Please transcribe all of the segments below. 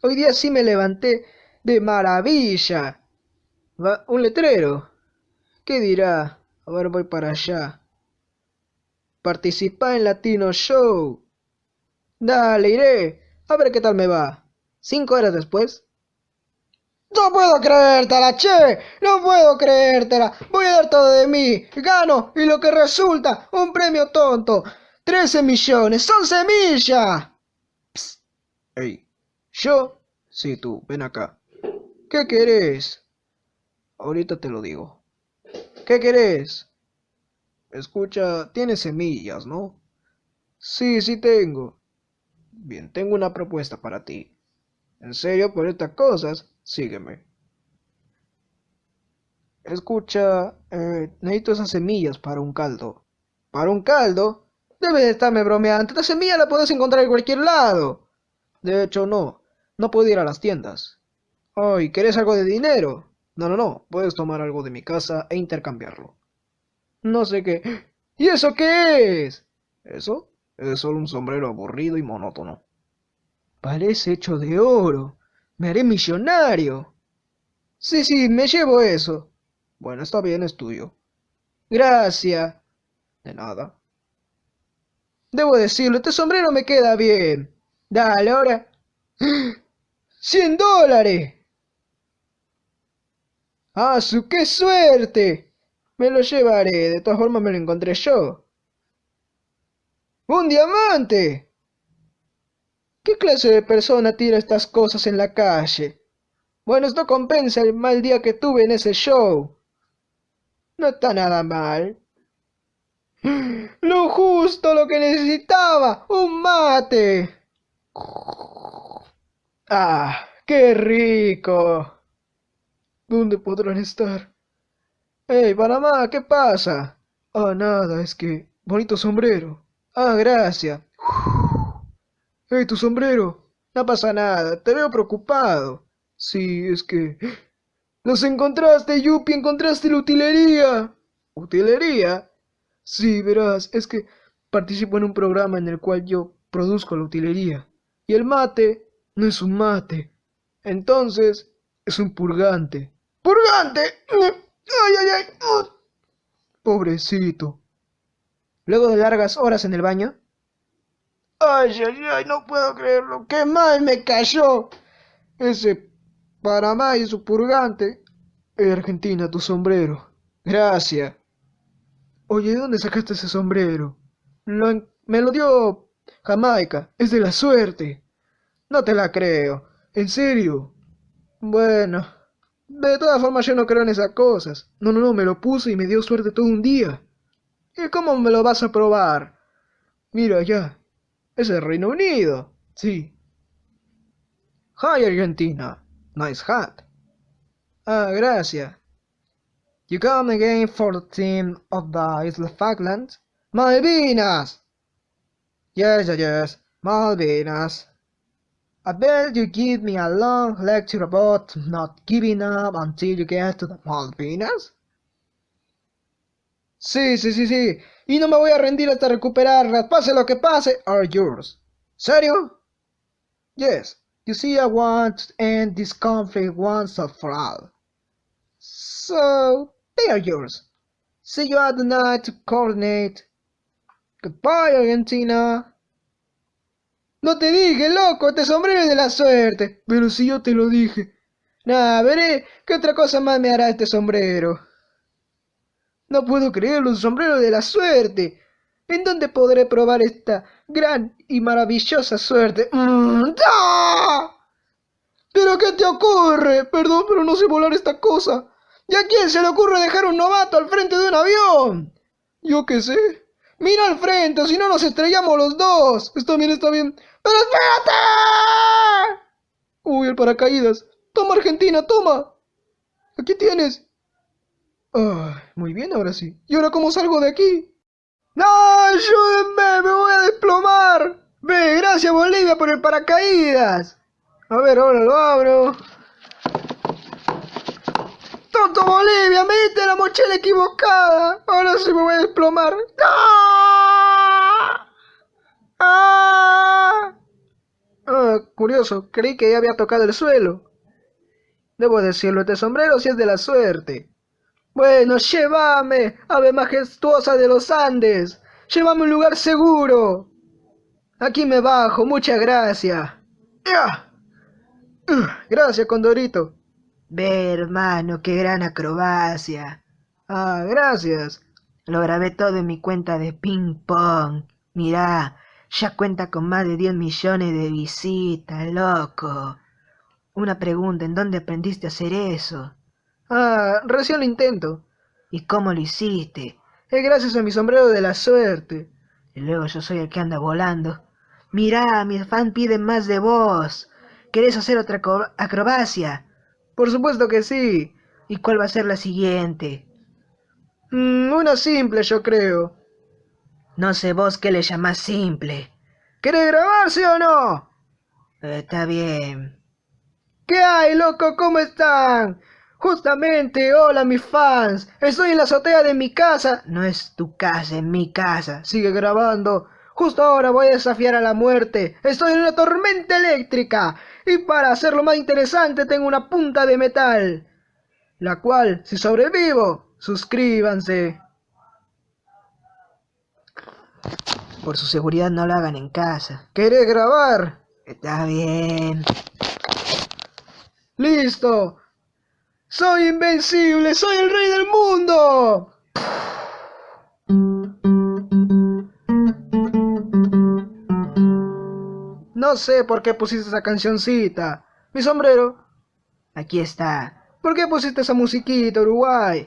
Hoy día sí me levanté de maravilla. Va, un letrero. ¿Qué dirá? A ver, voy para allá. Participa en Latino Show. Dale, iré. A ver qué tal me va. Cinco horas después. No puedo creértela, che. No puedo creértela. Voy a dar todo de mí. Gano. Y lo que resulta, un premio tonto. Trece millones. Son semillas. Ey. ¿Yo? Sí, tú. Ven acá. ¿Qué querés? Ahorita te lo digo. ¿Qué querés? Escucha, tienes semillas, ¿no? Sí, sí tengo. Bien, tengo una propuesta para ti. ¿En serio por estas cosas? Sígueme. Escucha, eh, necesito esas semillas para un caldo. ¿Para un caldo? Debes de estarme bromeando. Esta semilla la puedes encontrar en cualquier lado. De hecho, no. No puedo ir a las tiendas. Ay, ¿querés algo de dinero? No, no, no. Puedes tomar algo de mi casa e intercambiarlo. No sé qué. ¿Y eso qué es? ¿Eso? Es solo un sombrero aburrido y monótono. Parece hecho de oro. Me haré millonario. Sí, sí, me llevo eso. Bueno, está bien, es tuyo. Gracias. De nada. Debo decirlo, este sombrero me queda bien. Dale, ahora. ¡Cien dólares! ¡Ah, su qué suerte! Me lo llevaré, de todas formas me lo encontré yo. ¡Un diamante! ¿Qué clase de persona tira estas cosas en la calle? Bueno, esto compensa el mal día que tuve en ese show. No está nada mal. Lo justo, lo que necesitaba, un mate. Ah, qué rico. ¿Dónde podrán estar? ¡Hey, Panamá! ¿Qué pasa? Ah, nada, es que... Bonito sombrero. Ah, gracias. ¡Hey, tu sombrero! No pasa nada, te veo preocupado. Sí, es que... ¡Los encontraste, Yupi! ¡Encontraste la utilería! ¿Utilería? Sí, verás, es que participo en un programa en el cual yo produzco la utilería. Y el mate no es un mate. Entonces, es un purgante. ¡Purgante! ¡Ay, ay, ay! Pobrecito. Luego de largas horas en el baño, Ay, ay, ay, no puedo creerlo. ¡Qué mal me cayó! Ese Panamá y su purgante. Eh, Argentina, tu sombrero. Gracias. Oye, ¿de dónde sacaste ese sombrero? me lo dio Jamaica. Es de la suerte. No te la creo. ¿En serio? Bueno. De todas formas yo no creo en esas cosas. No, no, no, me lo puse y me dio suerte todo un día. ¿Y cómo me lo vas a probar? Mira, ya, es el Reino Unido. Sí. Hi, Argentina. Nice hat. Ah, gracias. You come again for the team of the Isla Falklands? Malvinas! Yes, yes, yes. Malvinas. I bet you give me a long lecture about not giving up until you get to the Malvinas? Sí, sí, sí, sí. Y no me voy a rendir hasta recuperarlas. Pase lo que pase, are yours. ¿Serio? Yes. You see, I want to end this conflict once and for all. So, they are yours. See you at the night to coordinate. Goodbye, Argentina. No te dije, loco, te sombrero de la suerte. Pero si yo te lo dije. Nah, veré qué otra cosa más me hará este sombrero. No puedo creerlo, un sombrero de la suerte. ¿En dónde podré probar esta gran y maravillosa suerte? Mm, ¿Pero qué te ocurre? Perdón, pero no sé volar esta cosa. ¿Y a quién se le ocurre dejar un novato al frente de un avión? Yo qué sé. Mira al frente, si no nos estrellamos los dos. Está bien, está bien. ¡Pero espérate! Uy, el paracaídas. Toma, Argentina, toma. Aquí tienes muy bien, ahora sí. ¿Y ahora cómo salgo de aquí? ¡No! ¡Ayúdenme! ¡Me voy a desplomar! Ve, gracias Bolivia por el paracaídas. A ver, ahora lo abro. ¡Tonto Bolivia! ¡Me la mochila equivocada! Ahora sí me voy a desplomar. ¡Ah! Ah, curioso, creí que ya había tocado el suelo. Debo decirlo, este sombrero sí es de la suerte. Bueno, llévame, ave majestuosa de los Andes. Llévame a un lugar seguro. Aquí me bajo, muchas gracias. ¡Ya! Gracias, Condorito. Ve, hermano, qué gran acrobacia. Ah, gracias. Lo grabé todo en mi cuenta de ping pong. Mirá, ya cuenta con más de 10 millones de visitas, loco. Una pregunta, ¿en dónde aprendiste a hacer eso? Ah, recién lo intento. ¿Y cómo lo hiciste? Es gracias a mi sombrero de la suerte. Y luego yo soy el que anda volando. Mirá, mis fans piden más de vos. ¿Querés hacer otra acrobacia? Por supuesto que sí. ¿Y cuál va a ser la siguiente? Mm, una simple, yo creo. No sé vos qué le llamás simple. ¿Querés grabarse o no? Eh, está bien. ¿Qué hay, loco? ¿Cómo están? Justamente, hola mis fans. Estoy en la azotea de mi casa. No es tu casa, es mi casa. Sigue grabando. Justo ahora voy a desafiar a la muerte. Estoy en una tormenta eléctrica. Y para hacerlo más interesante tengo una punta de metal. La cual, si sobrevivo, suscríbanse. Por su seguridad no lo hagan en casa. ¿Querés grabar? Está bien. ¡Listo! ¡Soy invencible! ¡Soy el rey del mundo! No sé por qué pusiste esa cancioncita. Mi sombrero. Aquí está. ¿Por qué pusiste esa musiquita, Uruguay?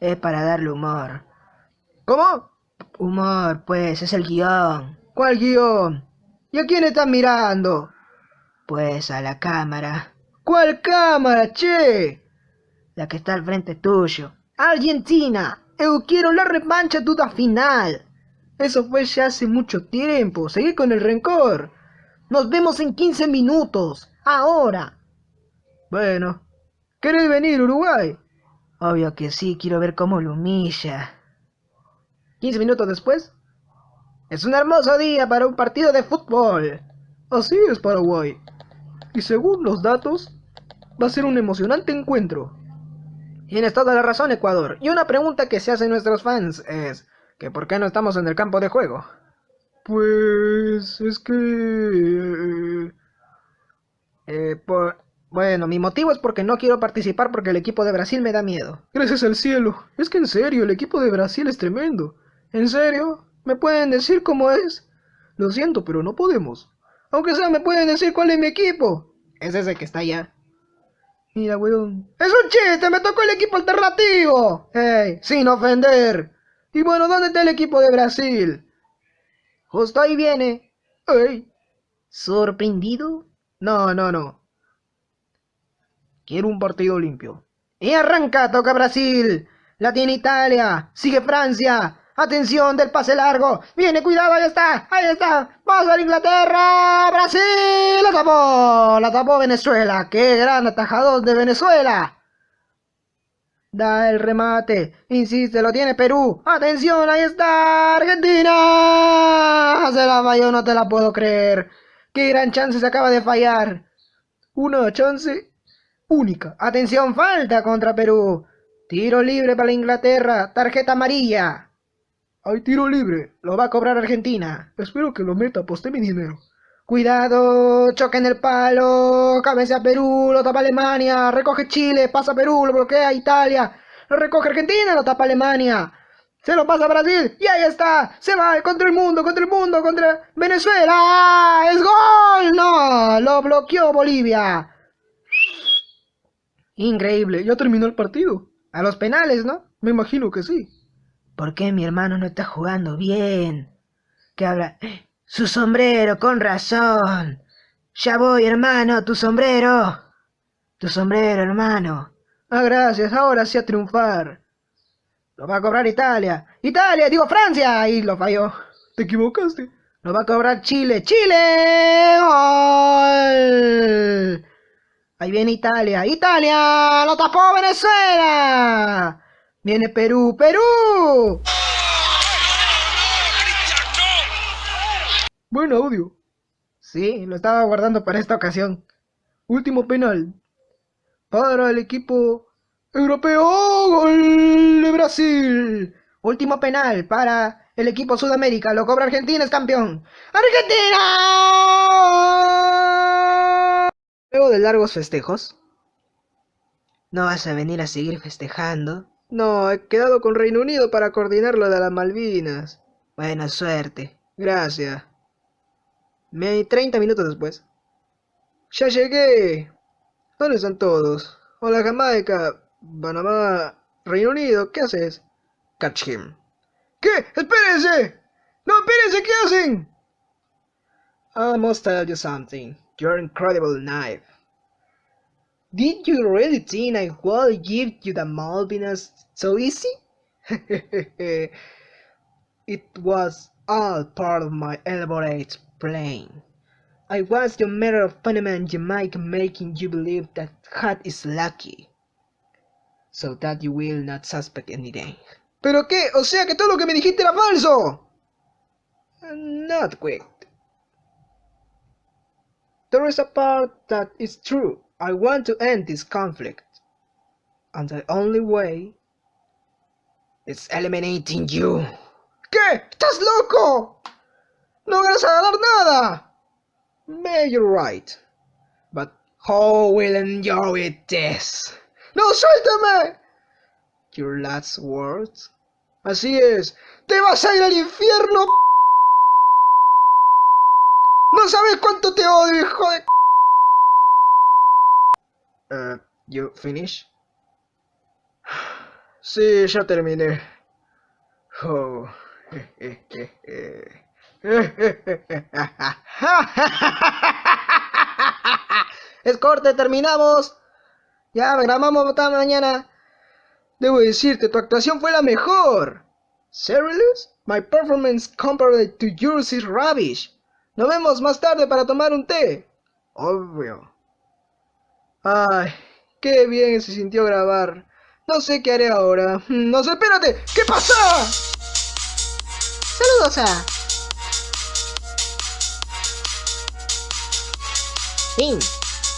Es para darle humor. ¿Cómo? Humor, pues, es el guion. ¿Cuál guion? ¿Y a quién estás mirando? Pues a la cámara. ¿Cuál cámara, che? La que está al frente tuyo. Argentina, eu quiero la revancha duda final. Eso fue ya hace mucho tiempo. Seguí con el rencor. Nos vemos en 15 minutos. Ahora. Bueno. ¿Querés venir, Uruguay? Obvio que sí, quiero ver cómo lo humilla. 15 minutos después. Es un hermoso día para un partido de fútbol. Así es, Paraguay. Y según los datos, va a ser un emocionante encuentro. Tienes toda la razón, Ecuador. Y una pregunta que se hacen nuestros fans es que ¿por qué no estamos en el campo de juego? Pues es que... Eh, Bueno, mi motivo es porque no quiero participar porque el equipo de Brasil me da miedo. Gracias al cielo. Es que en serio, el equipo de Brasil es tremendo. ¿En serio? ¿Me pueden decir cómo es? Lo siento, pero no podemos. Aunque sea, ¿me pueden decir cuál es mi equipo? Es ese que está allá. Mira, weón. ¡Es un chiste! ¡Me tocó el equipo alternativo! ¡Ey! Sin ofender. Y bueno, ¿dónde está el equipo de Brasil? Justo ahí viene. ¡Ey! ¿Sorprendido? No, no, no. Quiero un partido limpio. Y arranca, toca Brasil. La tiene Italia. Sigue Francia. Atención del pase largo. Viene, cuidado, ahí está. Ahí está. Vamos a Inglaterra. Brasil. La tapó. La tapó Venezuela. Qué gran atajador de Venezuela. Da el remate. Insiste, lo tiene Perú. Atención, ahí está. Argentina. Se la falló, no te la puedo creer. Qué gran chance se acaba de fallar. Una chance única. Atención, falta contra Perú. Tiro libre para Inglaterra. Tarjeta amarilla. Hay tiro libre. Lo va a cobrar Argentina. Espero que lo meta, poste mi dinero. Cuidado, choque en el palo, cabeza a Perú, lo tapa Alemania, recoge Chile, pasa Perú, lo bloquea Italia, lo recoge Argentina, lo tapa Alemania, se lo pasa Brasil y ahí está, se va contra el mundo, contra el mundo, contra Venezuela, es gol, no, lo bloqueó Bolivia. Increíble, ya terminó el partido. A los penales, ¿no? Me imagino que sí. ¿Por qué mi hermano no está jugando bien? ¿Qué habla? Su sombrero, con razón. Ya voy, hermano, tu sombrero. Tu sombrero, hermano. Ah, gracias, ahora sí a triunfar. Lo va a cobrar Italia. Italia, digo Francia. Y lo falló. Te equivocaste. Lo va a cobrar Chile. ¡Chile! ¡Gol! Ahí viene Italia. ¡Italia! ¡Lo tapó Venezuela! Viene Perú, Perú. Buen audio. Sí, lo estaba guardando para esta ocasión. Último penal. Para el equipo europeo. ¡Gol de Brasil! Último penal para el equipo Sudamérica. Lo cobra Argentina, es campeón. ¡Argentina! Luego de largos festejos. ¿No vas a venir a seguir festejando? No, he quedado con Reino Unido para coordinar lo de las Malvinas. Buena suerte. Gracias. Me 30 minutos después. ¡Ya llegué! ¿Dónde están todos? Hola Jamaica, Panamá, Reino Unido, ¿qué haces? Catch him. ¿Qué? ¡Espérense! ¡No, espérense! ¿Qué hacen? I must tell you something. Your incredible knife. Did you really think I would give you the Malvinas so easy? it was all part of my elaborate I was your mayor of Panama and Jamaica making you believe that hat is lucky. So that you will not suspect anything. ¿Pero qué? O sea que todo lo que me dijiste era falso. Not quick. There is a part that is true. I want to end this conflict. And the only way is eliminating you. ¿Qué? ¿Estás loco? No vas a ganar nada. May you're right. But how will enjoy this? ¡No, suéltame! Your last words. Así es. ¡Te vas a ir al infierno! ¡No sabes cuánto te odio, hijo de... Uh, you finish? Sí, ya terminé. Oh. es corte, terminamos. Ya grabamos mañana. Debo decirte, tu actuación fue la mejor. Serious? My performance compared to yours is rubbish. Nos vemos más tarde para tomar un té. Obvio. Ay, qué bien se sintió grabar. No sé qué haré ahora. No sé, espérate. ¿Qué pasa? Saludos a... Bing.